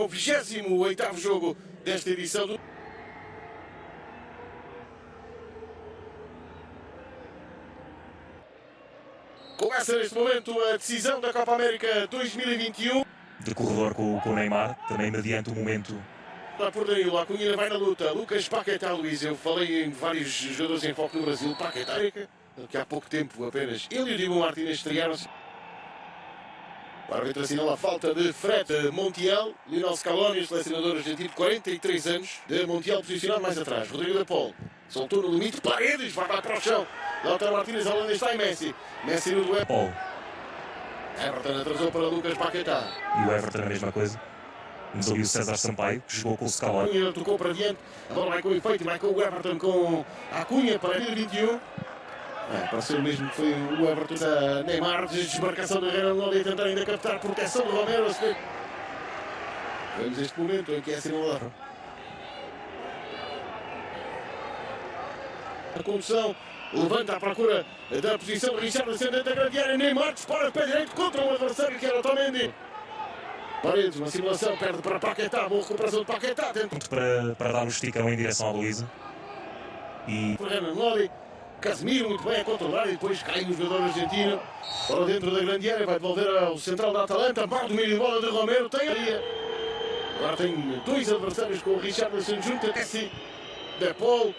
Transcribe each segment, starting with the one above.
marca o 28º jogo desta edição do... Começa neste momento a decisão da Copa América 2021. De corredor com, com o Neymar, também mediante o momento Lá por Danilo, a Cunha vai na luta. Lucas Paquetá, Luís. Eu falei em vários jogadores em foco no Brasil. Paquetá, que há pouco tempo apenas ele e o Diego Martínez estrearam-se. O árbitro assinala a falta de Fred Montiel. Lionel Scaloni, selecionador argentino, 43 anos. De Montiel posicionado mais atrás. Rodrigo da Pol soltou no limite. Paredes vai lá para o chão. Lautaro Martínez ao lado está e Messi. Messi no duelo. Paul. Everton atrasou para Lucas Paquetá. E o Everton a mesma coisa. Temos ali o César Sampaio, que jogou com o Scaloni. Cunha tocou para diante. A bola vai com efeito. Vai com o Everton com a Cunha para 2021. É, pareceu mesmo que foi o Everton da Neymar, desmarcação do Renan Lodi a tentar ainda captar proteção do Romero. Vemos este momento em que é assinalado. A condução levanta à procura da posição de Richard ascendente da grande área. Neymar dispara de pé direito contra o adversário que era Tomendi. Paredes, uma simulação, perde para Paquetá, boa recuperação de Paquetá. Tenta Para, para dar um esticão em direção à Luísa. E Renan Lodi. Casemiro muito bem a controlar e depois cai no jogador argentino para dentro da grande área, vai devolver ao central da Atalanta, mal domínio de bola de Romero, tem ali. Agora tem dois adversários com o Richarlison junto a Messi, De Paul,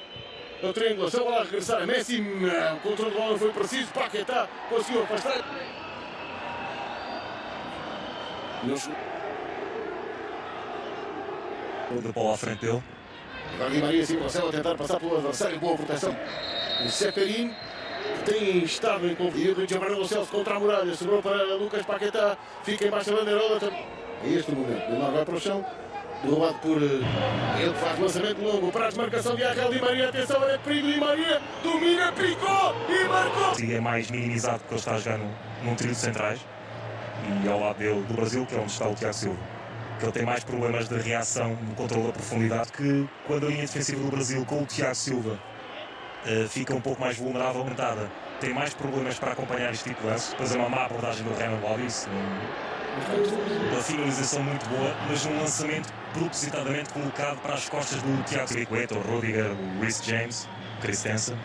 a triangulação, lá regressar a Messi, o controle de bola foi preciso, Paquetá conseguiu afastar. Nos... o de Paul à frente dele. Di Maria sim consegue a tentar passar pelo adversário, boa proteção. Seferin, tem estado em conflito, Giovanni Lo Celso contra a muralha, sobrou para Lucas Paquetá, fica embaixo da bandeirola. É este momento, Neymar vai para o chão, derrubado por eh, ele, faz lançamento longo para a desmarcação de Angel Di Maria, atenção, é perigo, Di Maria, domina, picou e marcou! E é mais minimizado porque ele está a num, num trio de centrais. E ao lado dele, do Brasil, que é onde está o Tiago Silva. Que ele tem mais problemas de reação no controle da profundidade que quando a linha defensiva do Brasil com o Tiago Silva Uh, fica um pouco mais vulnerável aumentada. Tem mais problemas para acompanhar este tipo de lance. Depois é uma má abordagem do Renan um, uma finalização muito boa, mas um lançamento propositadamente colocado para as costas do Tiago Silva, o Rudiger, o Rhys James, Christensen,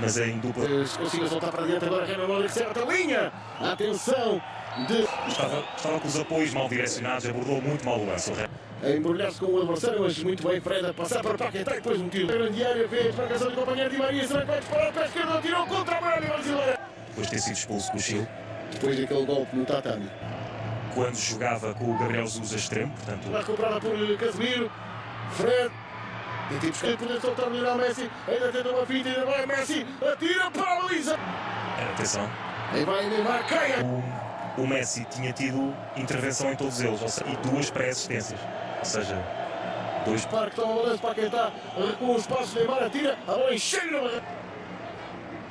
mas é em dupla. Consiga soltar para diante agora, Renan Lodi certa linha. Atenção! De... Estava, estava com os apoios mal direcionados, abordou muito mal o lance. A embrulhar-se com o adversário, mas muito bem, Fred a passar para Paquetá e depois um tiro. Grande área, vê a desmarcação do companheiro Di Maria, será que vai disparar para a esquerda, tirou contra a muralha brasileira. Depois de ter sido expulso do Chile. Depois daquele golpe no tatame. Quando jogava com o Gabriel Jesus a extremo, portanto... Recuperada por Casemiro, Fred, e tem buscar poder soltar o Lionel Messi, ainda tenta uma finta, ainda vai Messi, atira para a Luísa. Atenção. Aí vai Neymar, caia. O, o Messi tinha tido intervenção em todos eles, seja, e duas pré-assistências. Ou seja, dois... Parque toma o lance para quem está, recua os passos, Neymar atira, a bola encheira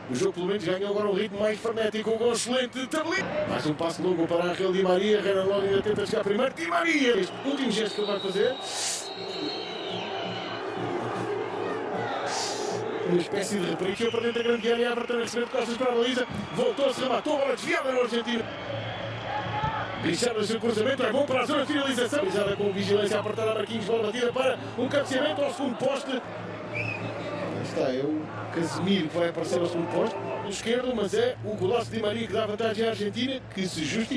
o jogo pelo menos ganhou agora um ritmo mais frenético, um gol excelente de Tabelinho. Mais um passo longo para Angel Di Maria, Renan Lodi ainda tenta chegar primeiro, Di Maria, este último gesto que ele vai fazer. Uma espécie de reprise para dentro da grande área, Everton a receber de costas para a baliza, voltou-se, rematou, bola desviada no Argentina. Richard, o seu cruzamento é bom para a de finalização. Realizada com vigilância apertada a Marquinhos, bola batida para um cabeceamento ao segundo poste. Está, é o Casemiro que vai aparecer ao segundo poste. No esquerdo, mas é o golaço de Maria que dá vantagem à Argentina, que se justifica.